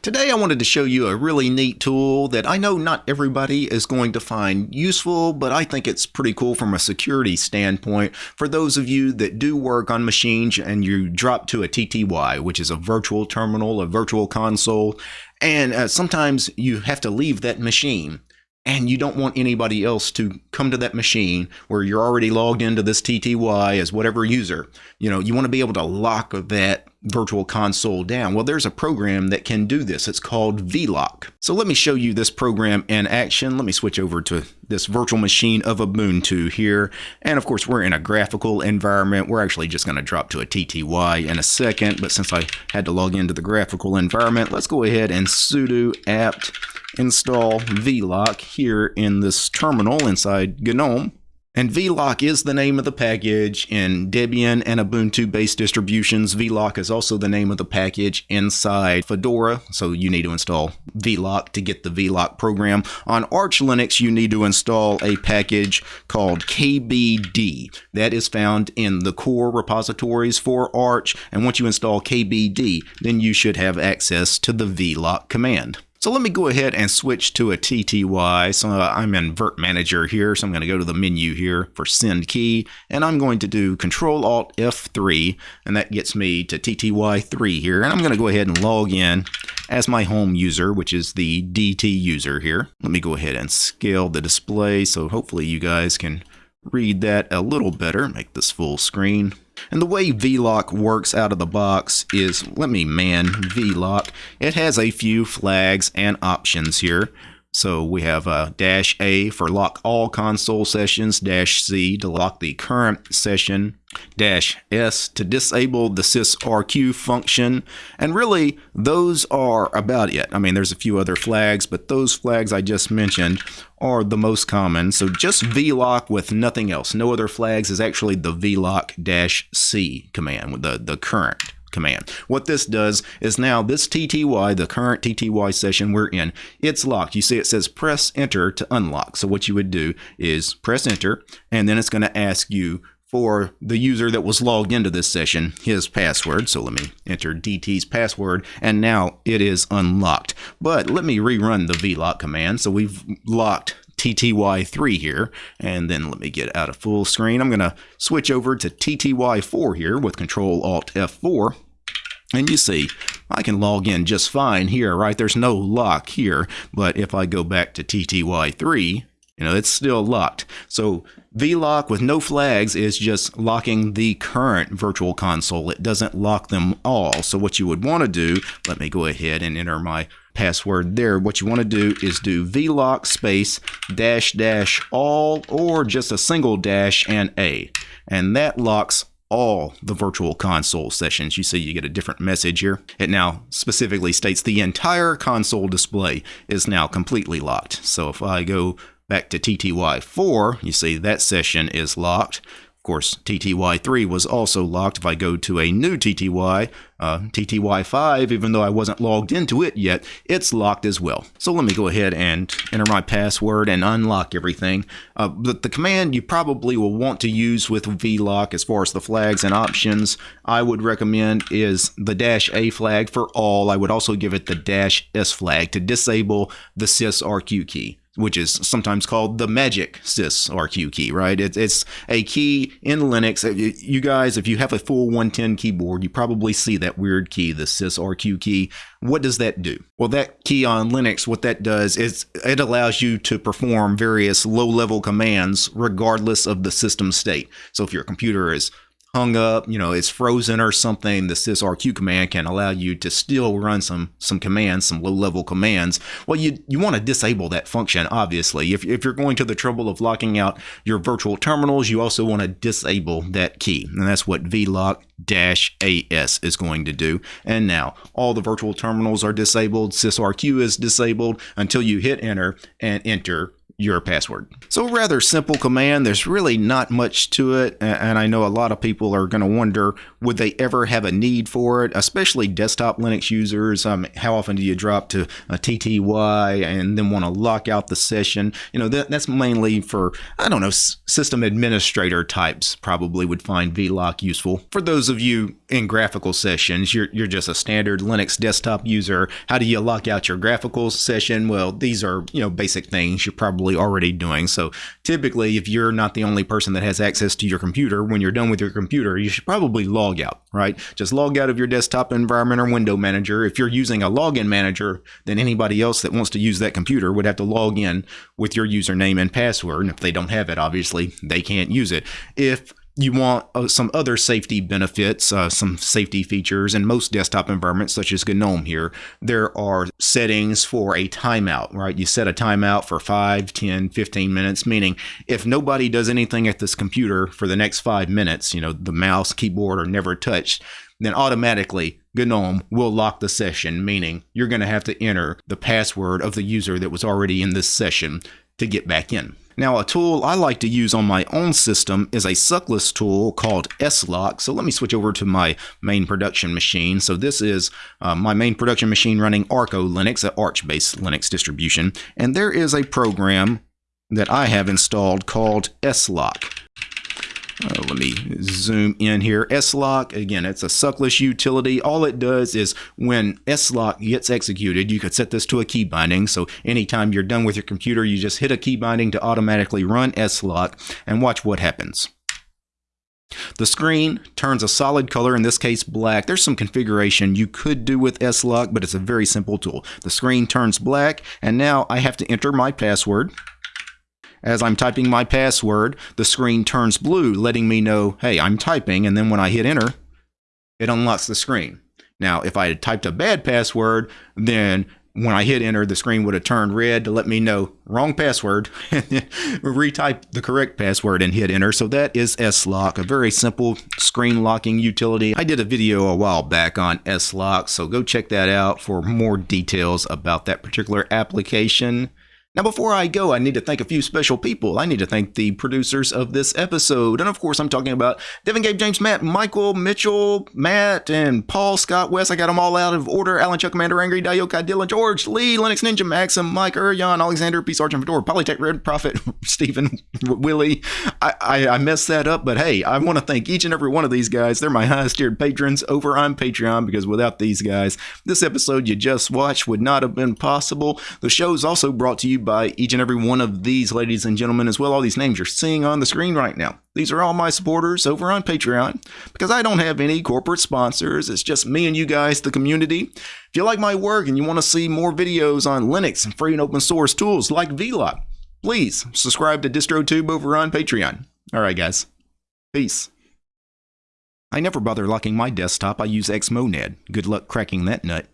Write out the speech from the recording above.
Today I wanted to show you a really neat tool that I know not everybody is going to find useful, but I think it's pretty cool from a security standpoint for those of you that do work on machines and you drop to a TTY, which is a virtual terminal, a virtual console, and uh, sometimes you have to leave that machine and you don't want anybody else to come to that machine where you're already logged into this TTY as whatever user. You know, you want to be able to lock that virtual console down. Well, there's a program that can do this. It's called vlock. So let me show you this program in action. Let me switch over to this virtual machine of Ubuntu here. And of course, we're in a graphical environment. We're actually just going to drop to a TTY in a second. But since I had to log into the graphical environment, let's go ahead and sudo apt install vlock here in this terminal inside GNOME. And vlock is the name of the package in Debian and Ubuntu based distributions. vlock is also the name of the package inside Fedora. So you need to install vlock to get the vlock program. On Arch Linux, you need to install a package called KBD. That is found in the core repositories for Arch. And once you install KBD, then you should have access to the vlock command. So let me go ahead and switch to a TTY. So uh, I'm in Virt Manager here, so I'm going to go to the menu here for Send Key, and I'm going to do Control Alt F3, and that gets me to TTY3 here. And I'm going to go ahead and log in as my home user, which is the DT user here. Let me go ahead and scale the display, so hopefully you guys can read that a little better. Make this full screen. And the way vlock works out of the box is, let me man vlock. It has a few flags and options here. So we have a uh, dash A for lock all console sessions, dash C to lock the current session, dash S to disable the sysrq function. And really, those are about it. I mean, there's a few other flags, but those flags I just mentioned are the most common. So just vlock with nothing else. No other flags is actually the vlock dash C command with the, the current command. What this does is now this TTY, the current TTY session we're in, it's locked. You see it says press enter to unlock. So what you would do is press enter and then it's going to ask you for the user that was logged into this session his password. So let me enter DT's password and now it is unlocked. But let me rerun the vlock command. So we've locked TTY3 here. And then let me get out of full screen. I'm going to switch over to TTY4 here with Control Alt F4. And you see, I can log in just fine here, right? There's no lock here. But if I go back to TTY3, you know, it's still locked. So vlock with no flags is just locking the current virtual console. It doesn't lock them all. So what you would want to do, let me go ahead and enter my password there. What you want to do is do vlock space dash dash all or just a single dash and a. And that locks all the virtual console sessions. You see you get a different message here. It now specifically states the entire console display is now completely locked. So if I go back to TTY4, you see that session is locked. Of course, TTY3 was also locked. If I go to a new TTY, uh, TTY5, even though I wasn't logged into it yet, it's locked as well. So let me go ahead and enter my password and unlock everything. Uh, but the command you probably will want to use with vlock as far as the flags and options, I would recommend is the dash A flag for all. I would also give it the dash S flag to disable the sysrq key which is sometimes called the magic sysrq key, right? It's, it's a key in Linux. Uh, you guys, if you have a full 110 keyboard, you probably see that weird key, the sysrq key. What does that do? Well, that key on Linux, what that does is it allows you to perform various low-level commands regardless of the system state. So if your computer is hung up, you know, it's frozen or something, the sysrq command can allow you to still run some some commands, some low-level commands. Well, you you want to disable that function, obviously. If, if you're going to the trouble of locking out your virtual terminals, you also want to disable that key. And that's what vlock dash AS is going to do. And now all the virtual terminals are disabled, sysrq is disabled until you hit enter and enter your password. So rather simple command. There's really not much to it. And I know a lot of people are going to wonder, would they ever have a need for it? Especially desktop Linux users. Um, how often do you drop to a TTY and then want to lock out the session? You know, that, that's mainly for, I don't know, system administrator types probably would find vlock useful. For those of you in graphical sessions, you're, you're just a standard Linux desktop user. How do you lock out your graphical session? Well, these are, you know, basic things you're probably already doing. So typically, if you're not the only person that has access to your computer, when you're done with your computer, you should probably log out, right? Just log out of your desktop environment or window manager. If you're using a login manager, then anybody else that wants to use that computer would have to log in with your username and password. And if they don't have it, obviously, they can't use it. If you want uh, some other safety benefits, uh, some safety features in most desktop environments, such as GNOME here. There are settings for a timeout, right? You set a timeout for 5, 10, 15 minutes, meaning if nobody does anything at this computer for the next five minutes, you know, the mouse, keyboard are never touched, then automatically GNOME will lock the session, meaning you're going to have to enter the password of the user that was already in this session to get back in. Now, a tool I like to use on my own system is a suckless tool called slock. So let me switch over to my main production machine. So this is uh, my main production machine running Arco Linux, an Arch-based Linux distribution. And there is a program that I have installed called slock. Uh, let me zoom in here. slock, again, it's a suckless utility. All it does is when slock gets executed, you could set this to a key binding. So anytime you're done with your computer, you just hit a key binding to automatically run slock and watch what happens. The screen turns a solid color, in this case black. There's some configuration you could do with slock, but it's a very simple tool. The screen turns black, and now I have to enter my password. As I'm typing my password, the screen turns blue, letting me know, hey, I'm typing, and then when I hit enter, it unlocks the screen. Now, if I had typed a bad password, then when I hit enter, the screen would have turned red to let me know wrong password, and then retype the correct password and hit enter. So that is slock, a very simple screen locking utility. I did a video a while back on slock, so go check that out for more details about that particular application. Now, before I go, I need to thank a few special people. I need to thank the producers of this episode. And of course, I'm talking about Devin, Gabe, James, Matt, Michael, Mitchell, Matt, and Paul, Scott, West. I got them all out of order. Alan, Chuck, Commander, Angry, Diokai, Dylan, George, Lee, Linux Ninja, Maxim, Mike, Urion, Alexander, P. Sergeant Fedora, Polytech, Red Prophet, Stephen, Willie. I, I, I messed that up, but hey, I want to thank each and every one of these guys. They're my highest tiered patrons over on Patreon because without these guys, this episode you just watched would not have been possible. The show is also brought to you by each and every one of these ladies and gentlemen as well. All these names you're seeing on the screen right now. These are all my supporters over on Patreon because I don't have any corporate sponsors. It's just me and you guys, the community. If you like my work and you want to see more videos on Linux and free and open source tools like vlock, please subscribe to DistroTube over on Patreon. All right, guys. Peace. I never bother locking my desktop. I use Xmonad. Good luck cracking that nut.